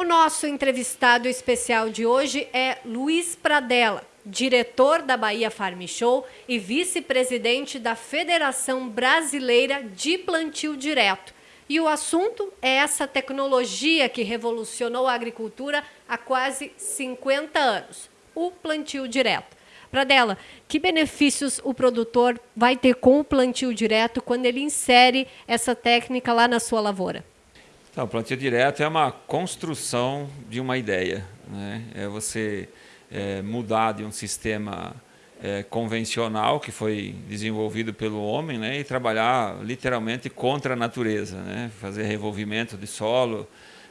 O nosso entrevistado especial de hoje é Luiz Pradella, diretor da Bahia Farm Show e vice-presidente da Federação Brasileira de Plantio Direto. E o assunto é essa tecnologia que revolucionou a agricultura há quase 50 anos, o plantio direto. Pradella, que benefícios o produtor vai ter com o plantio direto quando ele insere essa técnica lá na sua lavoura? Então, plantio direto é uma construção de uma ideia. Né? É você é, mudar de um sistema é, convencional que foi desenvolvido pelo homem né? e trabalhar literalmente contra a natureza, né? fazer revolvimento de solo,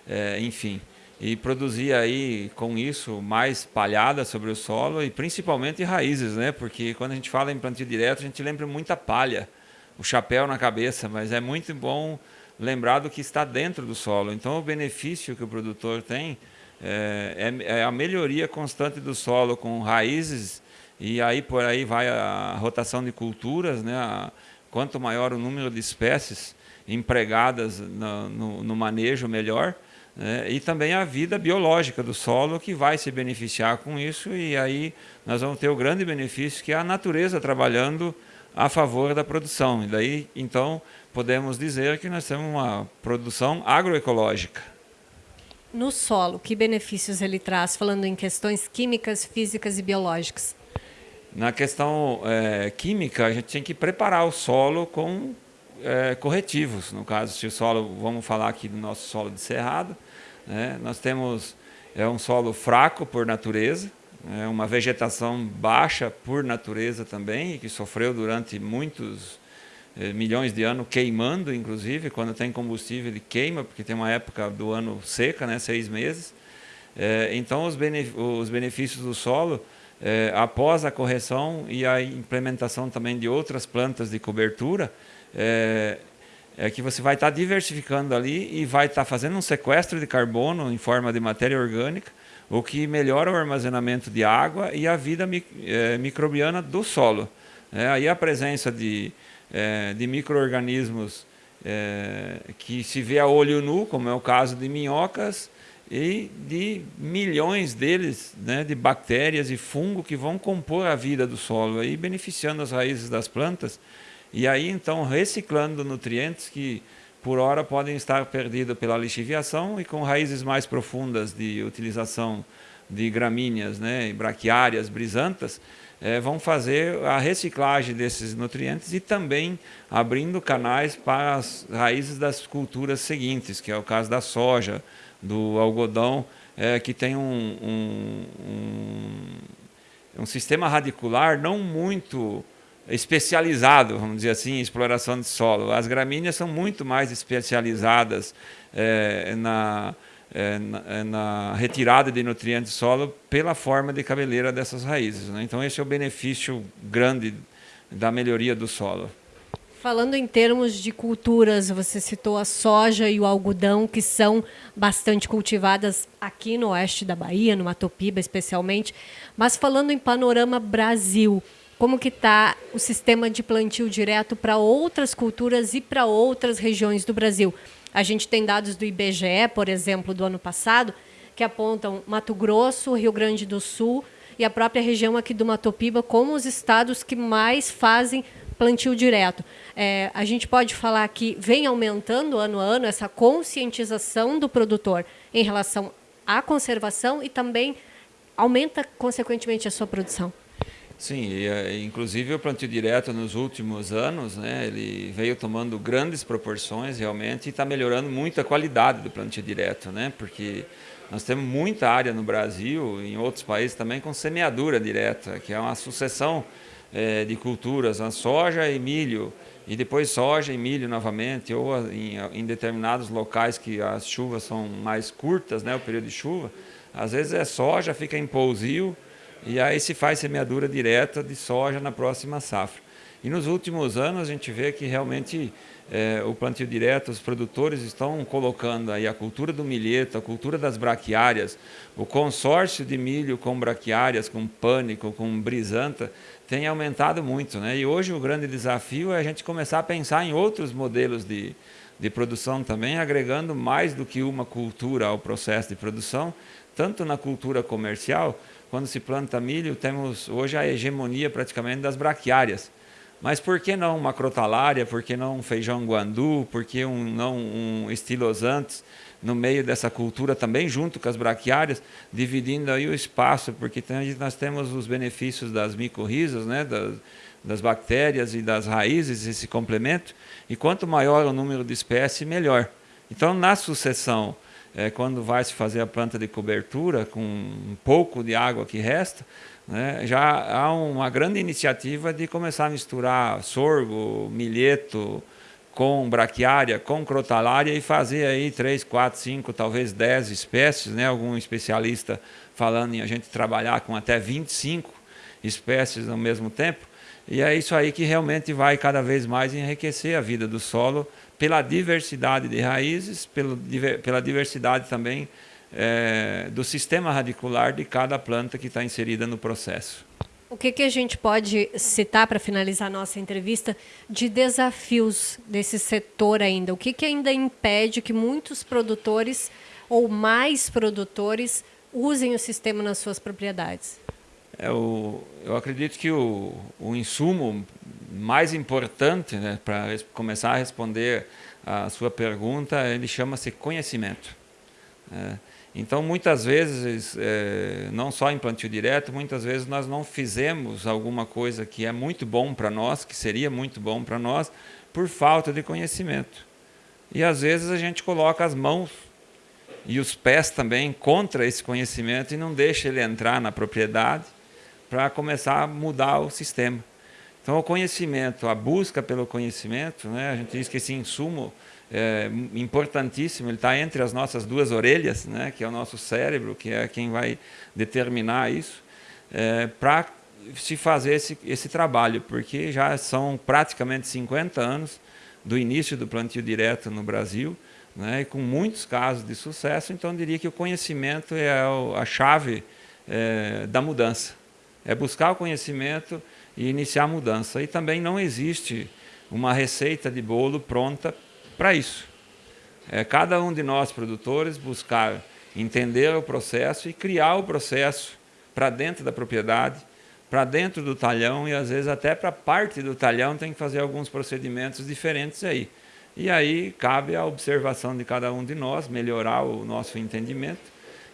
é, enfim. E produzir aí com isso mais palhada sobre o solo e principalmente raízes, né? porque quando a gente fala em plantio direto a gente lembra muita palha, o chapéu na cabeça, mas é muito bom lembrado que está dentro do solo. Então, o benefício que o produtor tem é, é, é, a melhoria constante do solo com raízes e aí por aí vai a rotação de culturas, né? Quanto maior o número de espécies empregadas no, no, no manejo, melhor. Né? E também a vida biológica do solo que vai se beneficiar com isso e aí nós vamos ter o grande benefício que é a natureza trabalhando a favor da produção. E daí, então, podemos dizer que nós temos uma produção agroecológica. No solo, que benefícios ele traz, falando em questões químicas, físicas e biológicas? Na questão é, química, a gente tem que preparar o solo com é, corretivos. No caso, se o solo, vamos falar aqui do nosso solo de cerrado, né, nós temos é um solo fraco por natureza, é uma vegetação baixa por natureza também, que sofreu durante muitos milhões de anos queimando, inclusive, quando tem combustível ele queima, porque tem uma época do ano seca, né, seis meses. É, então, os, os, benefícios do solo, é, após a correção e a implementação também de outras plantas de cobertura, é, que você vai estar diversificando ali e vai estar fazendo um sequestro de carbono em forma de matéria orgânica, o que melhora o armazenamento de água e a vida microbiana do solo. É, aí a presença de, é, de micro-organismos é, que se vê a olho nu, como é o caso de minhocas, e de milhões deles, né, de bactérias e fungo que vão compor a vida do solo, aí beneficiando as raízes das plantas, e aí então reciclando nutrientes que por hora podem estar perdidos pela lixiviação e com raízes mais profundas de utilização de gramíneas, né, braquiárias, brisantas, é, vão fazer a reciclagem desses nutrientes e também abrindo canais para as raízes das culturas seguintes, que é o caso da soja, do algodão, é, que tem um, um, um, um sistema radicular não muito especializado, vamos dizer assim, em exploração de solo. As gramíneas são muito mais especializadas é, na, é, na, é, na, retirada de nutrientes do solo pela forma de cabeleira dessas raízes. Né? Então, esse é o benefício grande da melhoria do solo. Falando em termos de culturas, você citou a soja e o algodão, que são bastante cultivadas aqui no oeste da Bahia, no Matopiba especialmente. Mas falando em panorama Brasil, como que está o sistema de plantio direto para outras culturas e para outras regiões do Brasil. A gente tem dados do IBGE, por exemplo, do ano passado, que apontam Mato Grosso, Rio Grande do Sul e a própria região aqui do Matopiba como os estados que mais fazem plantio direto. É, a gente pode falar que vem aumentando ano a ano essa conscientização do produtor em relação à conservação e também aumenta, consequentemente, a sua produção. Sim, e, eh, inclusive o plantio direto nos últimos anos, né, ele veio tomando grandes proporções realmente e está melhorando muito a qualidade do plantio direto, né, porque nós temos muita área no Brasil, em outros países também, com semeadura direta, que é uma sucessão é, de culturas, a soja e milho, e depois soja e milho novamente, ou em, em determinados locais que as chuvas são mais curtas, né, o período de chuva, às vezes é soja, fica em pousio, e aí se faz semeadura direta de soja na próxima safra. E nos últimos anos a gente vê que realmente é, o plantio direto, os produtores estão colocando aí a cultura do milheto, a cultura das braquiárias, o consórcio de milho com braquiárias, com pânico, com brisanta, tem aumentado muito. Né? E hoje o grande desafio é a gente começar a pensar em outros modelos de, de produção também, agregando mais do que uma cultura ao processo de produção, tanto na cultura comercial, quando se planta milho, temos hoje a hegemonia praticamente das braquiárias. Mas por que não uma crotalária, por que não um feijão guandu, por que um, não um estilosantes no meio dessa cultura também, junto com as braquiárias, dividindo aí o espaço, porque tem, nós temos os benefícios das micorrizas, né, das, das bactérias e das raízes, esse complemento, e quanto maior o número de espécies, melhor. Então, na sucessão, é, quando vai se fazer a planta de cobertura, com um pouco de água que resta, né, já há uma grande iniciativa de começar a misturar sorgo, milheto, com braquiária, com crotalária e fazer aí três, quatro, cinco, talvez dez espécies, né? Algum especialista falando em a gente trabalhar com até 25 espécies ao mesmo tempo. E é isso aí que realmente vai cada vez mais enriquecer a vida do solo pela diversidade de raízes, pelo, pela diversidade também é, do sistema radicular de cada planta que está inserida no processo. O que, que a gente pode citar para finalizar a nossa entrevista de desafios desse setor ainda? O que, que ainda impede que muitos produtores ou mais produtores usem o sistema nas suas propriedades? É, o, eu acredito que o, o insumo mais importante né, para começar a responder a sua pergunta, ele chama-se conhecimento. É, então, muitas vezes, é, não só em plantio direto, muitas vezes nós não fizemos alguma coisa que é muito bom para nós, que seria muito bom para nós, por falta de conhecimento. E às vezes a gente coloca as mãos e os pés também contra esse conhecimento e não deixa ele entrar na propriedade para começar a mudar o sistema. Então, o conhecimento, a busca pelo conhecimento, né, a gente diz que esse insumo é importantíssimo, ele está entre as nossas duas orelhas, né, que é o nosso cérebro, que é quem vai determinar isso, é, para se fazer esse, esse trabalho, porque já são praticamente 50 anos do início do plantio direto no Brasil, né, e com muitos casos de sucesso, então diria que o conhecimento é a chave é, da mudança é buscar o conhecimento e iniciar a mudança. E também não existe uma receita de bolo pronta para isso. É cada um de nós, produtores, buscar entender o processo e criar o processo para dentro da propriedade, para dentro do talhão e às vezes até para parte do talhão tem que fazer alguns procedimentos diferentes aí. E aí cabe a observação de cada um de nós, melhorar o nosso entendimento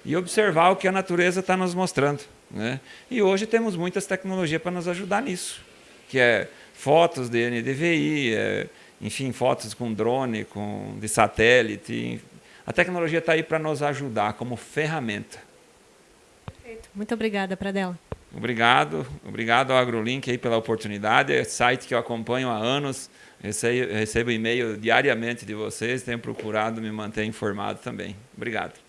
e observar o que a natureza está nos mostrando. Né? E hoje temos muitas tecnologias para nos ajudar nisso, que é fotos de NDVI, é, enfim, fotos com drone, com, de satélite. A tecnologia está aí para nos ajudar como ferramenta. Muito obrigada, Pradella. Obrigado, obrigado ao AgroLink aí pela oportunidade. É site que eu acompanho há anos, recebo, recebo e-mail diariamente de vocês, tenho procurado me manter informado também. Obrigado.